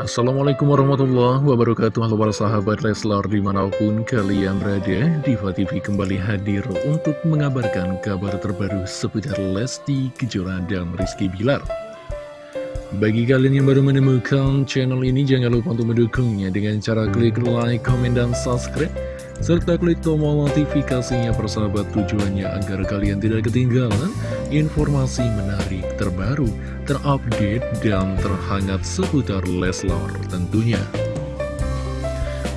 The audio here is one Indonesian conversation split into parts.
Assalamualaikum warahmatullahi wabarakatuh. Halo para sahabat Leslar di mana pun kalian berada Diva TV kembali hadir untuk mengabarkan kabar terbaru seputar Lesti Kejora dan Rizky Bilar. Bagi kalian yang baru menemukan channel ini jangan lupa untuk mendukungnya dengan cara klik like, comment, dan subscribe serta klik tombol notifikasinya persahabat tujuannya agar kalian tidak ketinggalan informasi menarik terbaru, terupdate, dan terhangat seputar Leslar tentunya.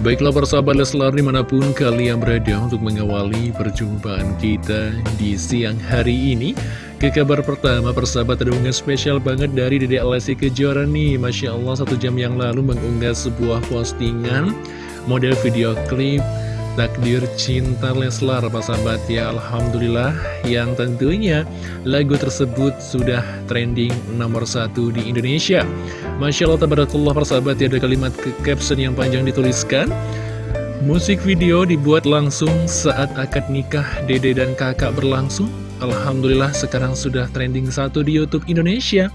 Baiklah persahabat Leslar di mana pun kalian berada untuk mengawali perjumpaan kita di siang hari ini Ke kabar pertama persahabat ada unggah spesial banget dari Dede Lesti Kejora nih Masya Allah satu jam yang lalu mengunggah sebuah postingan model video klip Takdir Cinta Leslar Pak sahabat. Ya Alhamdulillah. Yang tentunya lagu tersebut sudah trending nomor satu di Indonesia. Masya Allah tabarakallah sahabat. Ya ada kalimat ke caption yang panjang dituliskan. Musik video dibuat langsung saat akad nikah dede dan kakak berlangsung. Alhamdulillah sekarang sudah trending satu di Youtube Indonesia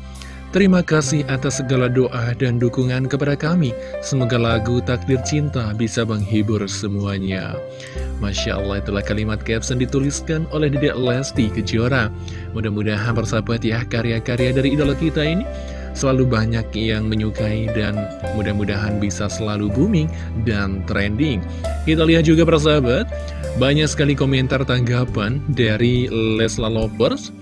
Terima kasih atas segala doa dan dukungan kepada kami. Semoga lagu Takdir Cinta bisa menghibur semuanya. Masya Allah itulah kalimat caption dituliskan oleh Dedek Lesti Kejora. Mudah-mudahan persahabat ya karya-karya dari idola kita ini selalu banyak yang menyukai dan mudah-mudahan bisa selalu booming dan trending. Kita lihat juga persahabat, banyak sekali komentar tanggapan dari Lesla Lovers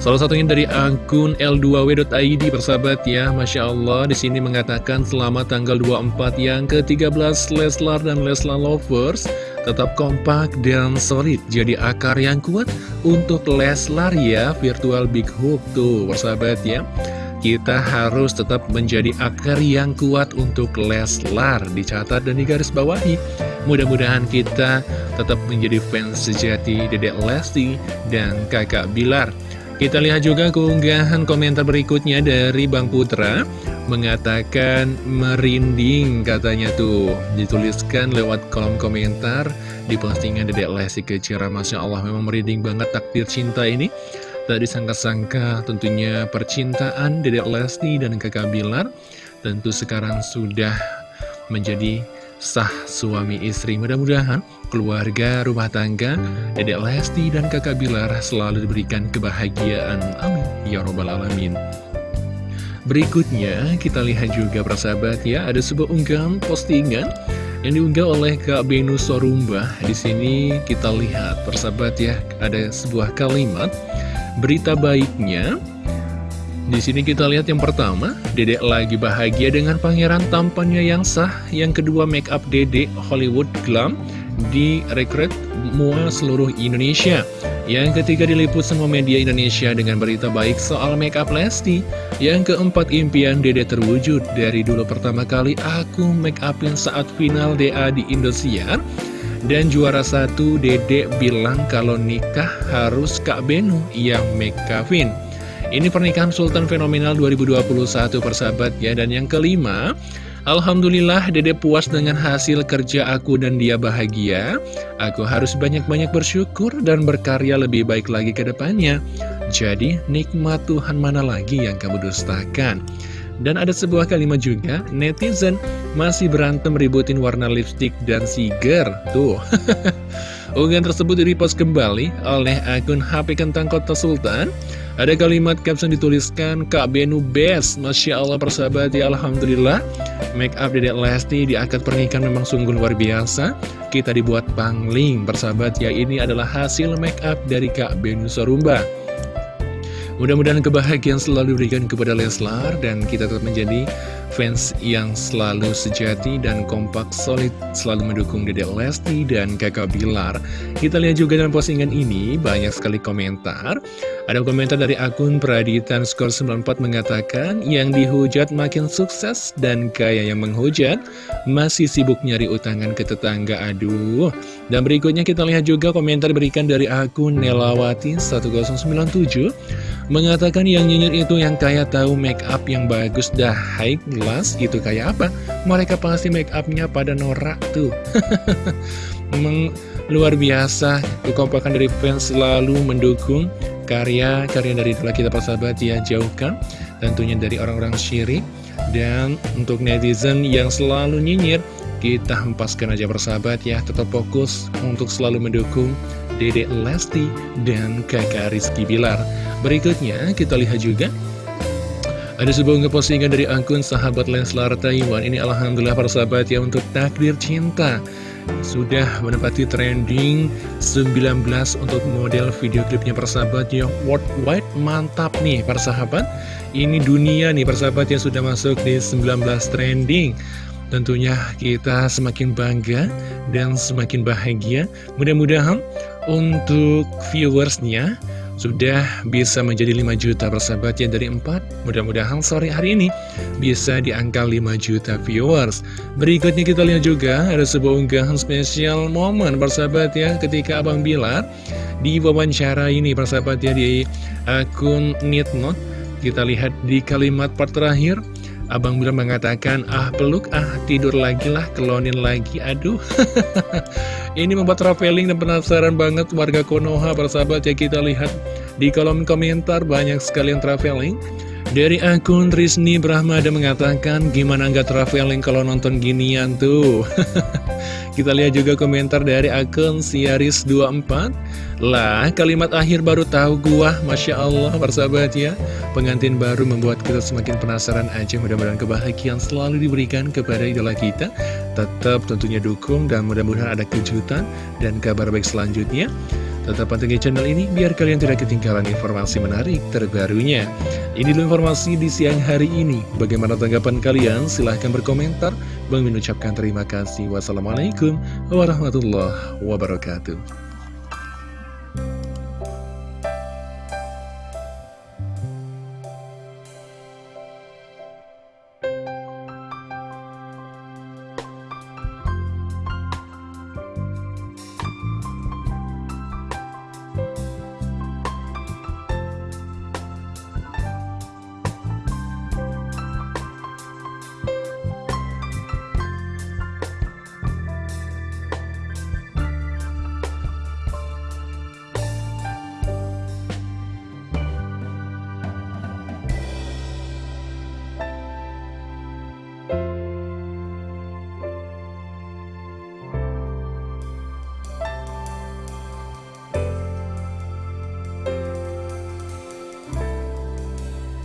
Salah satunya dari akun L2W.id persahabat ya Masya Allah di sini mengatakan selamat tanggal 24 yang ke-13 Leslar dan Leslar Lovers. Tetap kompak dan solid jadi akar yang kuat untuk Leslar ya Virtual Big Hook tuh persahabat ya. Kita harus tetap menjadi akar yang kuat untuk Leslar Dicatat dan digaris bawahi Mudah-mudahan kita tetap menjadi fans sejati Dedek Lesti dan kakak Bilar kita lihat juga keunggahan komentar berikutnya dari Bang Putra. Mengatakan merinding katanya tuh. Dituliskan lewat kolom komentar di postingan Dedek Lesti Kecira Masya Allah memang merinding banget takdir cinta ini. Tadi disangka-sangka tentunya percintaan Dedek Lesti dan kakak Bilar Tentu sekarang sudah menjadi sah suami istri. Mudah-mudahan keluarga, rumah tangga, Dedek Lesti dan kakak Bilar selalu diberikan kebahagiaan. Amin. Ya Robbal Alamin. Berikutnya kita lihat juga persahabat ya ada sebuah unggahan postingan yang diunggah oleh Kak Benu Sorumba. Di sini kita lihat persahabat ya ada sebuah kalimat berita baiknya di sini kita lihat yang pertama, Dedek lagi bahagia dengan pangeran tampannya yang sah. Yang kedua, make up Dedek Hollywood Glam di rekrut mua seluruh Indonesia. Yang ketiga diliput semua media Indonesia dengan berita baik soal make up Lesti. Yang keempat impian Dede terwujud dari dulu pertama kali aku make upin saat final DA di Indosiar. Dan juara satu Dede bilang kalau nikah harus Kak Benu yang make upin. Ini pernikahan Sultan Fenomenal 2021 persahabat ya Dan yang kelima Alhamdulillah dede puas dengan hasil kerja aku dan dia bahagia Aku harus banyak-banyak bersyukur dan berkarya lebih baik lagi ke depannya Jadi nikmat Tuhan mana lagi yang kamu dustakan dan ada sebuah kalimat juga, netizen masih berantem ributin warna lipstick dan siger. Tuh, unggahan tersebut direpost kembali oleh akun HP Kentang Kota Sultan. Ada kalimat caption dituliskan Kak Benu best. Masya Allah persahabat ya Alhamdulillah. Make up Dedek Lesti di akad pernikahan memang sungguh luar biasa. Kita dibuat pangling persahabat ya Ini adalah hasil make up dari Kak Benu Sorumba Mudah-mudahan kebahagiaan selalu diberikan kepada Leslar Dan kita tetap menjadi fans yang selalu sejati dan kompak solid selalu mendukung Dede Lesti dan kakak Bilar. Kita lihat juga dalam postingan ini banyak sekali komentar. Ada komentar dari akun Praditan Skor 94 mengatakan yang dihujat makin sukses dan kaya yang menghujat masih sibuk nyari utangan ke tetangga. Aduh. Dan berikutnya kita lihat juga komentar berikan dari akun Nelawati 1097 Mengatakan yang nyinyir itu yang kaya tahu make up yang bagus dah high class itu kayak apa? Mereka pasti make upnya pada norak tuh. Memang luar biasa kekompakan dari fans selalu mendukung karya-karya dari itulah kita persahabat ya jauhkan tentunya dari orang-orang syirik. Dan untuk netizen yang selalu nyinyir, kita hempaskan aja bersahabat ya, tetap fokus untuk selalu mendukung Dedek Lesti dan kakak Rizky Bilar. Berikutnya kita lihat juga ada sebuah ngepostingan dari akun sahabat Leslar Taiwan. Ini Alhamdulillah para sahabat ya untuk takdir cinta Sudah menempati trending 19 untuk model video klipnya persahabat yang worldwide mantap nih para sahabat. Ini dunia nih para sahabat yang sudah masuk di 19 trending. Tentunya kita semakin bangga dan semakin bahagia. Mudah-mudahan untuk viewersnya sudah bisa menjadi 5 juta persahabat ya dari 4 Mudah-mudahan sore hari ini bisa di angka 5 juta viewers. Berikutnya kita lihat juga ada sebuah unggahan spesial momen persahabat ya Ketika Abang Bilar di wawancara ini persahabat ya di akun Nitnot. Kita lihat di kalimat part terakhir Abang Bilar mengatakan, ah peluk, ah tidur lagi lah, kelonin lagi, aduh. Ini membuat traveling dan penasaran banget warga Konoha, persahabat ya kita lihat di kolom komentar banyak sekali yang traveling. Dari akun Trisni Brahmada mengatakan, gimana nggak traveling kalau nonton ginian tuh? Kita lihat juga komentar dari akun Siaris24 Lah, kalimat akhir baru tahu gua Masya Allah, persahabat ya. Pengantin baru membuat kita semakin penasaran aja. Mudah-mudahan kebahagiaan selalu diberikan kepada idola kita. Tetap tentunya dukung dan mudah-mudahan ada kejutan dan kabar baik selanjutnya Tetap pantengin channel ini biar kalian tidak ketinggalan informasi menarik terbarunya. Ini dulu informasi di siang hari ini. Bagaimana tanggapan kalian? Silahkan berkomentar. Bang mengucapkan terima kasih. Wassalamualaikum warahmatullahi wabarakatuh.